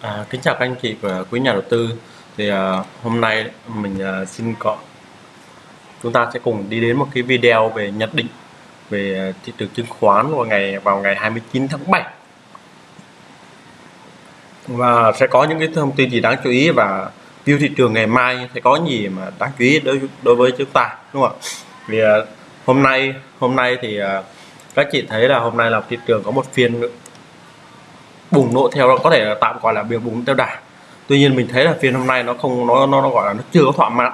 À, kính chào các anh chị và quý nhà đầu tư. Thì à, hôm nay mình à, xin có chúng ta sẽ cùng đi đến một cái video về nhận định về à, thị trường chứng khoán vào ngày vào ngày 29 tháng 7 và sẽ có những cái thông tin gì đáng chú ý và view thị trường ngày mai sẽ có gì mà đáng chú ý đối đối với chúng ta đúng không ạ? Vì à, hôm nay hôm nay thì à, các chị thấy là hôm nay là thị trường có một phiên bùng nổ theo có thể là tạm gọi là biểu bùng theo đà. Tuy nhiên mình thấy là phiên hôm nay nó không nó nó, nó gọi là nó chưa có thỏa mãn.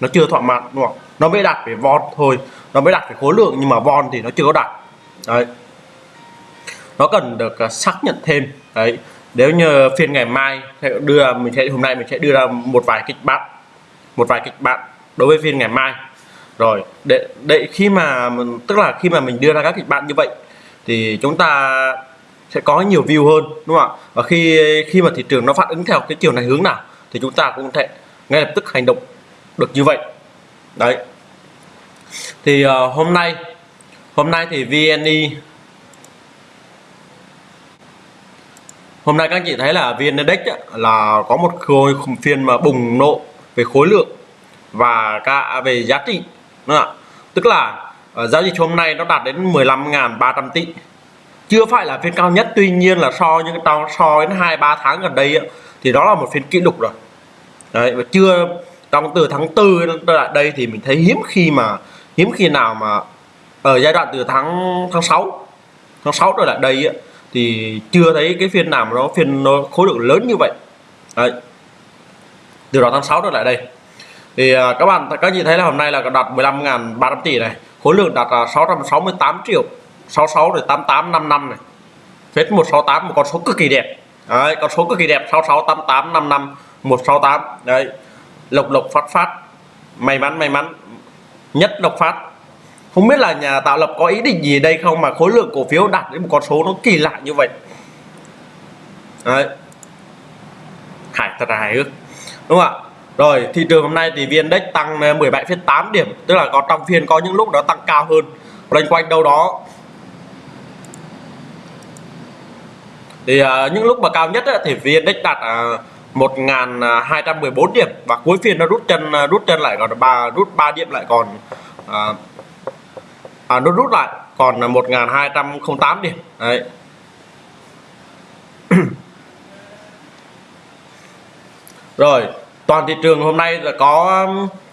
Nó chưa thỏa mãn đúng không? Nó mới đạt về von thôi. Nó mới đạt về khối lượng nhưng mà von thì nó chưa có đạt. Đấy. Nó cần được uh, xác nhận thêm. Đấy. Nếu như phiên ngày mai sẽ đưa mình sẽ hôm nay mình sẽ đưa ra một vài kịch bản một vài kịch bản đối với phiên ngày mai. Rồi để để khi mà tức là khi mà mình đưa ra các kịch bản như vậy thì chúng ta sẽ có nhiều view hơn đúng không ạ? Và khi khi mà thị trường nó phản ứng theo cái chiều này hướng nào thì chúng ta cũng thể ngay lập tức hành động được như vậy. Đấy. Thì uh, hôm nay hôm nay thì VNI hôm nay các anh chị thấy là VN Index là có một khối phiên mà bùng nổ về khối lượng và cả về giá trị đúng không ạ? Tức là uh, giao dịch hôm nay nó đạt đến 15.300 tỷ chưa phải là phiên cao nhất tuy nhiên là so những cái so đến hai ba tháng gần đây ấy, thì đó là một phiên kỷ lục rồi. Đấy và chưa trong từ tháng tư đến lại đây thì mình thấy hiếm khi mà hiếm khi nào mà ở giai đoạn từ tháng tháng 6 tháng 6 trở lại đây ấy, thì chưa thấy cái phiên nào mà nó phiên nó khối lượng lớn như vậy. Đấy từ đó tháng 6 trở lại đây. Thì à, các bạn các chị thấy là hôm nay là đạt 15.300 tỷ này khối lượng đạt 668 triệu. 66 rồi 88 55 này. Phết 168 một con số cực kỳ đẹp. Đấy, con số cực kỳ đẹp 66 88 55 168 đấy lộc lộc phát phát. May mắn may mắn. Nhất lộc phát. Không biết là nhà tạo lập có ý định gì đây không mà khối lượng cổ phiếu đạt đến một con số nó kỳ lạ như vậy. Đấy. Hải thật là hài hước. Đúng không ạ? Rồi thị trường hôm nay thì vn index tăng 17,8 điểm. Tức là có trong phiên có những lúc nó tăng cao hơn. Loanh quanh đâu đó thì uh, những lúc mà cao nhất á, thì vn index đạt uh, à, 1214 điểm và cuối phiên nó rút chân uh, rút chân lại còn ba rút 3 điểm lại còn uh, à, nó rút lại còn 1208 điểm. Đấy. Rồi toàn thị trường hôm nay là có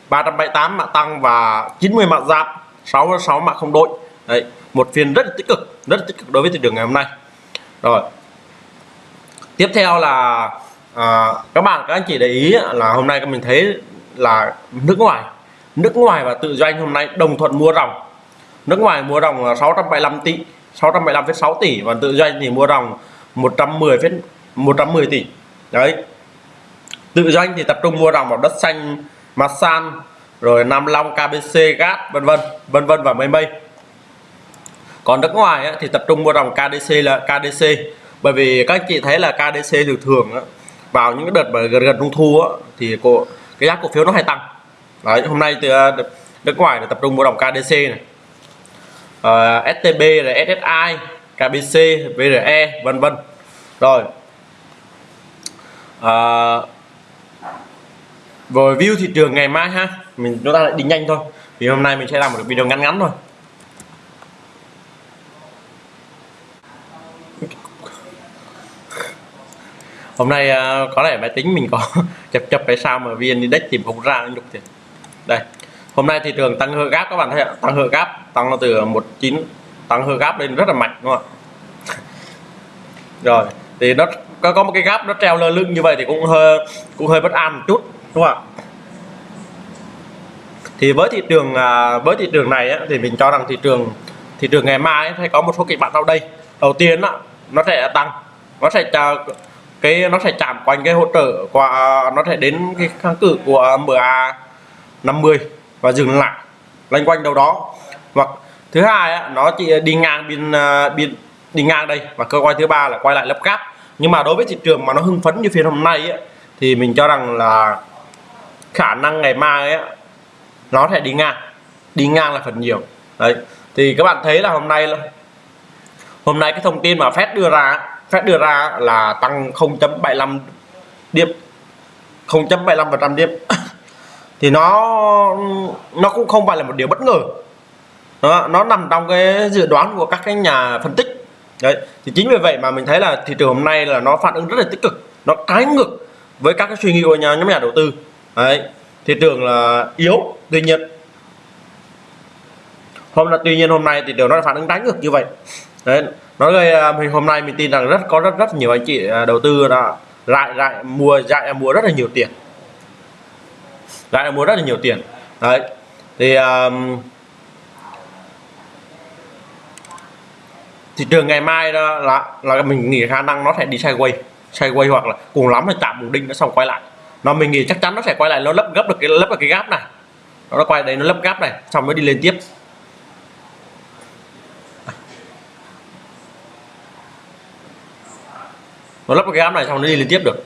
378 mã tăng và 90 mã giảm 66 mã không đội. Đấy một phiên rất là tích cực rất là tích cực đối với thị trường ngày hôm nay. Rồi tiếp theo là à, các bạn các anh chị để ý là hôm nay mình thấy là nước ngoài. Nước ngoài và tự doanh hôm nay đồng thuận mua ròng. Nước ngoài mua ròng là 675 tỷ 675,6 tỷ và tự doanh thì mua ròng 110 110 tỷ. Đấy. Tự doanh thì tập trung mua ròng vào đất xanh Masan rồi Nam Long KBC gas vân vân vân vân và mây mây. Còn nước ngoài thì tập trung mua ròng KDC là KDC bởi vì các chị thấy là KDC thường thường á, vào những cái đợt mà gần gần trung thu á, thì cổ cái giá cổ phiếu nó hay tăng. Đấy hôm nay từ à, nước ngoài là tập trung mua đồng KDC này. Ờ, uh, STB là SSI KBC VRE vân vân. Rồi. Ờ, uh, rồi view thị trường ngày mai ha. Mình chúng ta lại đi nhanh thôi. Vì hôm nay mình sẽ làm một video ngắn ngắn thôi. Hôm nay ờ, có lẽ máy tính mình có chập chập cái sao mà vn index tìm không ra nhục thiệt. Đây, hôm nay thị trường tăng hơi gáp các bạn thấy ạ. Tăng hơi gáp, tăng nó từ 19 tăng hơi gáp lên rất là mạnh, đúng không ạ? Rồi, thì nó có có một cái gáp nó treo lơ lưng như vậy thì cũng hơi cũng hơi bất an một chút, đúng không ạ? Thì với thị trường à, với thị trường này thì mình cho rằng thị trường thị trường ngày mai sẽ có một số kịch bản sau đây. Đầu tiên nó sẽ tăng, nó sẽ cái nó sẽ chạm quanh cái hỗ trợ qua nó sẽ đến cái kháng cự của MA 50 và dừng lại loanh quanh đâu đó. Hoặc thứ hai á nó chỉ đi ngang bên à, bên đi ngang đây và cơ quan thứ ba là quay lại lắp gáp nhưng mà đối với thị trường mà nó hưng phấn như phiên hôm nay ấy, thì mình cho rằng là khả năng ngày mai ấy, nó sẽ đi ngang đi ngang là phần nhiều. Đấy thì các bạn thấy là hôm nay hôm nay cái thông tin mà Fed đưa ra Fed đưa ra là tăng 0.75 điểm 0.75% điểm. Thì nó nó cũng không phải là một điều bất ngờ. Đó, nó nằm trong cái dự đoán của các cái nhà phân tích. Đấy thì chính vì vậy mà mình thấy là thị trường hôm nay là nó phản ứng rất là tích cực nó trái ngược với các cái suy nghĩ của nhà nhóm nhà đầu tư. Đấy thị trường là yếu tuy nhiên hôm là tuy nhiên hôm nay thị trường nó phản ứng trái ngược như vậy đấy nói về à, mình hôm nay mình tin rằng rất có rất rất nhiều anh chị à, đầu tư đã lại lại mua lại mua rất là nhiều tiền. Lại mua rất là nhiều tiền. Đấy thì um, thị trường ngày mai đó là là mình nghĩ khả năng nó sẽ đi sideways sideways hoặc là cùng lắm là tạm ổn định nó xong quay lại. Nó mình nghĩ chắc chắn nó sẽ quay lại nó lấp gấp được cái lấp được cái gap này. Nó quay đấy nó lấp gap này xong mới đi lên tiếp. Nó lắp cái gap này xong nó đi liên tiếp được.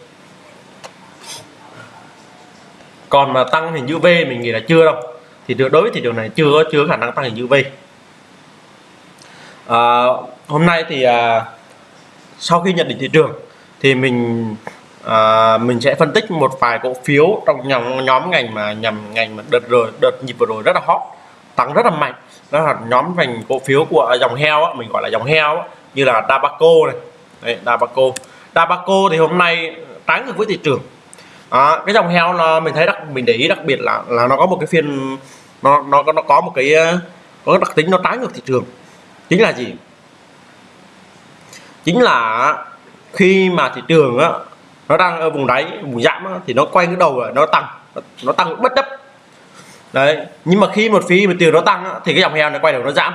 Còn mà tăng hình chữ V mình nghĩ là chưa đâu. Thì đối với thị trường này chưa có chưa khả năng tăng hình chữ V. À, hôm nay thì à, sau khi nhận định thị trường thì mình à, mình sẽ phân tích một vài cổ phiếu trong nhóm nhóm ngành mà nhằm ngành mà đợt rồi đợt nhịp vừa rồi rất là hot tăng rất là mạnh. Đó là nhóm ngành cổ phiếu của dòng heo á, mình gọi là dòng heo á, như là Dabaco này. Đấy, Dabaco. Dabaco thì hôm nay trái ngược với thị trường. À, cái dòng heo là mình thấy đặc mình để ý đặc biệt là là nó có một cái phiên nó nó nó có một cái có đặc tính nó trái ngược thị trường. Chính là gì? Chính là khi mà thị trường á nó đang ở vùng đáy vùng giảm á, thì nó quay cái đầu rồi nó tăng nó tăng bất chấp. Đấy nhưng mà khi một phí mà tiền nó tăng á, thì cái dòng heo nó quay đầu nó giảm.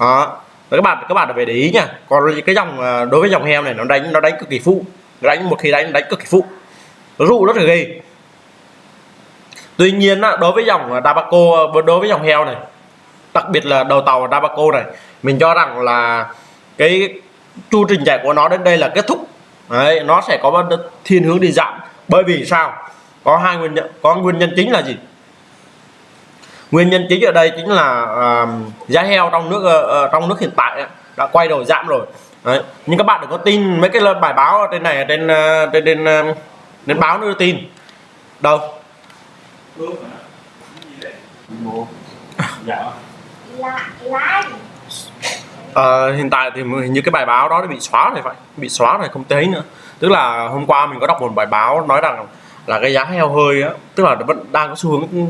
Đó các bạn các bạn phải để ý nha. Còn cái dòng à, đối với dòng heo này nó đánh nó đánh cực kỳ phụ. Đánh một khi đánh đánh cực kỳ phụ. Nó rụ rất là ghê. Tuy nhiên á, đối với dòng à, Dabaco à, đối với dòng heo này đặc biệt là đầu tàu Dabaco này mình cho rằng là cái chu trình chạy của nó đến đây là kết thúc. Đấy, nó sẽ có thiên hướng đi giảm bởi vì sao? Có hai nguyên nhân có nguyên nhân chính là gì? Nguyên nhân chính ở đây chính là uh, giá heo trong nước uh, trong nước hiện tại đã quay đầu giảm rồi. Đấy. nhưng các bạn đừng có tin mấy cái bài báo trên này trên uh, trên trên, uh, trên báo đưa tin. Đâu? À, hiện tại thì hình như cái bài báo đó bị xóa rồi phải bị xóa rồi không thấy nữa. Tức là hôm qua mình có đọc một bài báo nói rằng là cái giá heo hơi á tức là vẫn đang có xu hướng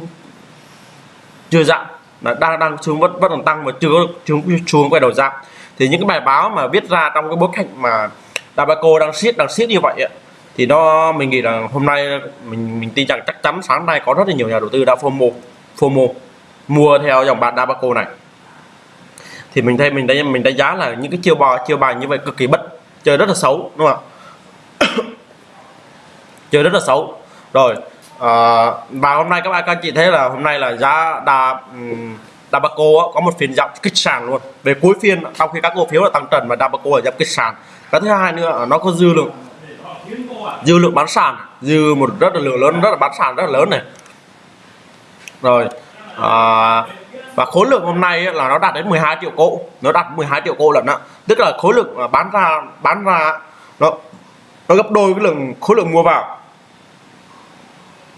chưa giảm là đang đang xuống vẫn vẫn còn tăng mà chưa xuống xuống quay đầu giảm thì những cái bài báo mà viết ra trong cái bối cảnh mà Dabaco đang siết đang siết như vậy ấy, thì nó mình nghĩ là hôm nay mình mình tin rằng chắc chắn sáng nay có rất là nhiều nhà đầu tư đã FOMO FOMO mua theo dòng bạn Dabaco này. Thì mình thấy mình đánh mình đánh giá là những cái chiêu bò chiêu bài như vậy cực kỳ bất chơi rất là xấu đúng không ạ? Chơi rất là xấu. Rồi à, và hôm nay các bạn các chị thấy là hôm nay là giá đà um, Dabaco có một phiên giảm kích sàn luôn. Về cuối phiên sau khi các cổ phiếu là tăng trần và Dabaco là giảm kích sàn. Cái thứ hai nữa nó có dư lượng dư lượng bán sàn dư một rất là lượng lớn rất là bán sàn rất là lớn này. Rồi à, và khối lượng hôm nay là nó đạt đến 12 triệu cổ nó đạt 12 triệu cổ lần ạ tức là khối lượng bán ra bán ra nó nó gấp đôi cái lượng khối lượng mua vào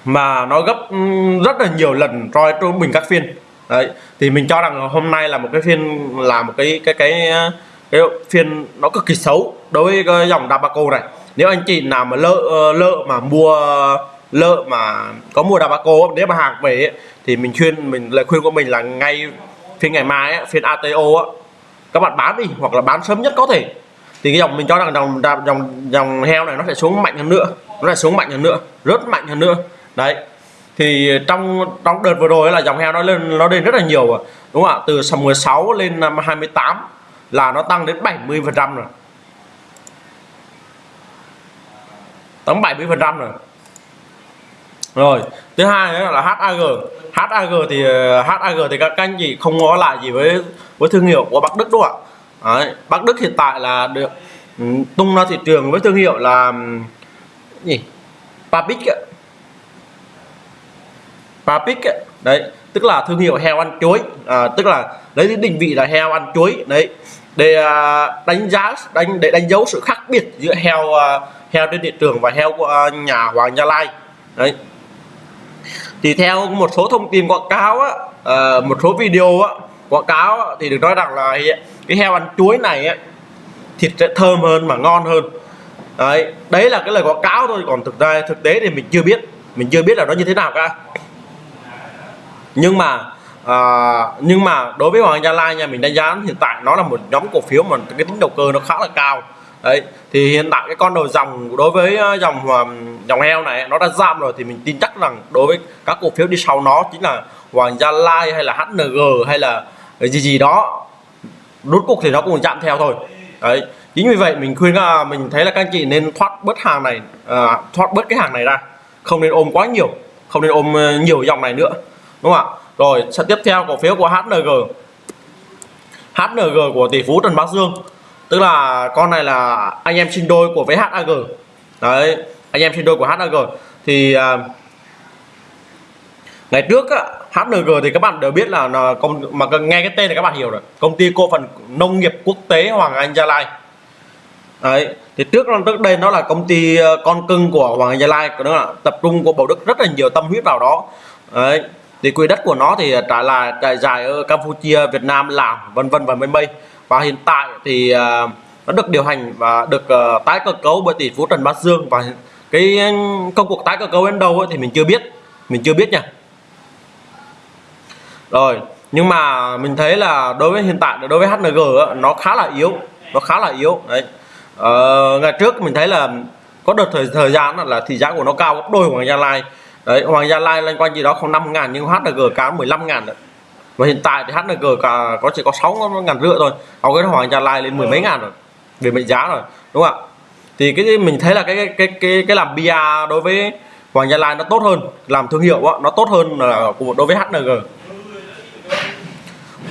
mà nó gấp ừ, rất là nhiều lần roi trung bình các phiên. Đấy, thì mình cho rằng hôm nay là một cái phiên, là một cái cái cái cái phiên nó cực kỳ xấu đối với cái dòng Dabaco này. Nếu anh chị nào mà lỡ ờ, lỡ mà mua, lỡ mà có mua Dabaco, nếu mà hàng về thì mình khuyên, mình, lời khuyên của mình là ngay phiên ngày mai phiên ATO các bạn bán đi hoặc là bán sớm nhất có thể. Thì cái dòng mình cho rằng dòng dòng dòng heo này nó sẽ xuống mạnh hơn nữa, nó sẽ xuống mạnh hơn nữa rất mạnh hơn nữa đấy thì trong trong đợt vừa rồi là dòng heo nó lên nó lên rất là nhiều rồi đúng không ạ? Từ 16 lên à, năm 28 là nó tăng đến 70 phần trăm rồi. Tăng 70 phần trăm rồi. Rồi thứ hai nữa là HAG HAG thì à, HAG thì các anh chị không có lại gì với với thương hiệu của Bắc Đức đúng không ạ. Đấy, Bắc Đức hiện tại là được ừ, tung ra thị trường với thương hiệu là ừ, gì? Papic Papic đấy tức là thương hiệu heo ăn chuối. À, tức là lấy định vị là heo ăn chuối. Đấy để à, đánh giá đánh để đánh dấu sự khác biệt giữa heo à, heo trên thị trường và heo của à, nhà Hoàng Gia Lai. Đấy. Thì theo một số thông tin quảng cáo á, à, một số video á, quảng cáo á, thì được nói rằng là cái heo ăn chuối này á, thịt sẽ thơm hơn mà ngon hơn. Đấy đấy là cái lời quảng cáo thôi. Còn thực ra thực tế thì mình chưa biết. Mình chưa biết là nó như thế nào cả nhưng mà uh, nhưng mà đối với Hoàng Gia Lai nha mình đánh giá hiện tại nó là một nhóm cổ phiếu mà cái tính đầu cơ nó khá là cao. Đấy thì hiện tại cái con đầu dòng đối với ờ, dòng ờ, dòng heo này nó đã giảm rồi thì mình tin chắc rằng đối với các cổ phiếu đi sau nó chính là Hoàng Gia Lai hay là HNG hay là gì gì đó rút cục thì nó cũng chạm theo thôi. Đấy chính vì vậy mình khuyên là mình thấy là các anh chị nên thoát bớt hàng này à, thoát bớt cái hàng này ra không nên ôm quá nhiều không nên ôm nhiều dòng này nữa đúng không ạ? Rồi sẽ tiếp theo cổ phiếu của HNG HNG của tỷ phú Trần Bá Dương. Tức là con này là anh em sinh đôi của với HAG đấy anh em sinh đôi của HAG thì à, ngày trước á, HNG thì các bạn đều biết là, là công mà nghe cái tên thì các bạn hiểu rồi. Công ty cổ phần nông nghiệp quốc tế Hoàng Anh Gia Lai. Đấy thì trước trước đây nó là công ty ờ, con cưng của Hoàng Anh Gia Lai đó là tập trung của Bảo Đức rất là nhiều tâm huyết vào đó. Đấy thì quỹ đất của nó thì trải là trải dài ở Campuchia Việt Nam Lào vân vân và mây mây. Và hiện tại thì uh, nó được điều hành và được uh, tái cơ cấu bởi tỷ phú Trần Bá Dương và cái công cuộc tái cơ cấu đến đâu ấy, thì mình chưa biết. Mình chưa biết nha. Rồi nhưng mà mình thấy là đối với hiện tại đối với HNG ấy, nó khá là yếu. Nó khá là yếu đấy. Ờ, ngày trước mình thấy là có đợt thời thời gian là thị giá của nó cao gấp đôi của Gia Lai đấy Hoàng Gia Lai lên quanh gì đó không 5 ngàn nhưng HNG cao 15 ngàn đấy. Và hiện tại thì HNG cả có chỉ có 6 ngàn rưỡi thôi. Còn cái Hoàng Gia Lai lên mười mấy ngàn rồi về mệnh giá rồi đúng không ạ? Thì cái mình thấy là cái cái cái cái, cái làm bia đối với Hoàng Gia Lai nó tốt hơn làm thương hiệu đó, nó tốt hơn là của đối với HNG à,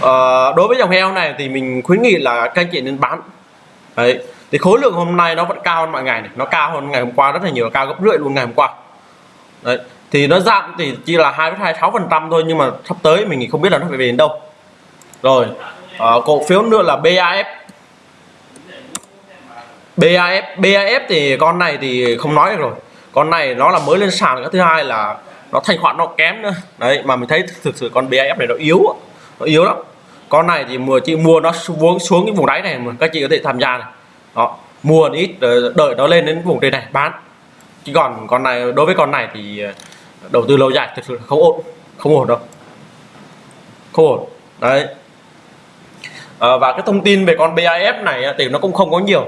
ờ, đối với dòng heo này thì mình khuyến nghị là các anh chị nên bán. Đấy thì khối lượng hôm nay nó vẫn cao hơn mọi ngày này nó cao hơn ngày hôm qua rất là nhiều cao gấp rưỡi luôn ngày hôm qua. Đấy thì nó giảm thì chỉ là 2,26 phần trăm thôi nhưng mà sắp tới mình không biết là nó phải về đến đâu. Rồi à, cổ phiếu nữa là BAF BAF BAF thì con này thì không nói được rồi. Con này nó là mới lên sàn cái thứ hai là nó thanh khoản nó kém nữa. Đấy mà mình thấy thực sự con BAF này nó yếu nó yếu lắm. Con này thì mua chị mua nó xuống xuống cái vùng đáy này mà các chị có thể tham gia này. Đó mua ít đợi nó lên đến vùng trên này bán. Chứ còn con này đối với con này thì đầu tư lâu dài thực sự không ổn không ổn đâu. Không ổn. Đấy. À, và cái thông tin về con bif này thì nó cũng không có nhiều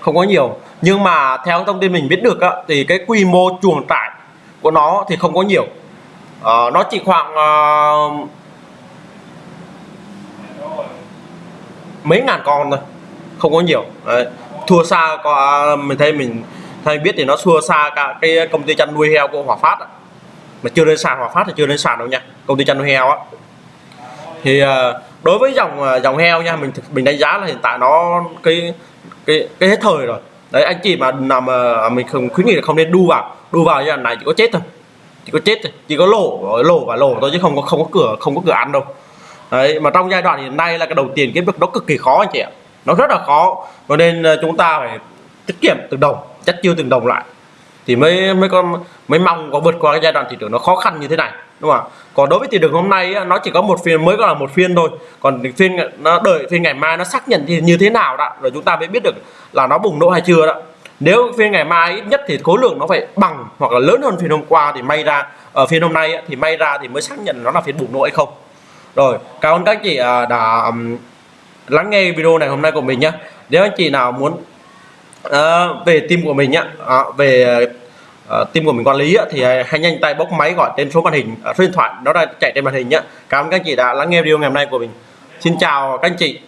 không có nhiều. Nhưng mà theo thông tin mình biết được thì cái quy mô chuồng trại của nó thì không có nhiều. À, nó chỉ khoảng à, mấy ngàn con thôi không có nhiều. Đấy. thua xa có mình thấy mình thay biết thì nó thua xa cả cái công ty chăn nuôi heo của Hòa Phát mà chưa lên sàn, Hòa Phát thì chưa lên sàn đâu nha. Công ty chăn nuôi heo á. Thì ờ, đối với dòng ờ, dòng heo nha, mình mình đánh giá là hiện tại nó cái cái cái hết thời rồi. Đấy, anh chị mà nằm ờ, à, mình không khuyến nghị là không nên đu vào. Đu vào như là này chỉ có chết thôi. Chỉ có chết thôi. Chỉ có lỗ lỗ và lỗ thôi chứ không có không có cửa, không có cửa ăn đâu. Đấy, mà trong giai đoạn hiện nay là cái đầu tiền cái việc đó cực kỳ khó anh chị ạ. Nó rất là khó. Cho nên chúng ta phải tiết kiệm từng đồng, chất chiêu từng đồng lại thì mới mới có, mới mong có vượt qua cái giai đoạn thị trường nó khó khăn như thế này, đúng không ạ? Còn đối với thị trường hôm nay nó chỉ có một phiên, mới có là một phiên thôi. Còn phiên, nó đợi phiên ngày mai nó xác nhận thì như thế nào đó, rồi chúng ta mới biết được là nó bùng nổ hay chưa đó. Nếu phiên ngày mai ít nhất thì khối lượng nó phải bằng hoặc là lớn hơn phiên hôm qua thì may ra ở phiên hôm nay thì may ra thì mới xác nhận nó là phiên bùng nổ hay không. Rồi, cảm ơn các chị à, đã lắng nghe video này hôm nay của mình nhé nếu anh chị nào muốn à, về team của mình nhá à, ờ, về uh, team của mình quản lý á, thì hãy nhanh tay bốc máy gọi tên số màn hình số điện thoại đó đang chạy trên màn hình nhé cảm ơn các anh chị đã lắng nghe video ngày hôm nay của mình. Xin chào các anh chị.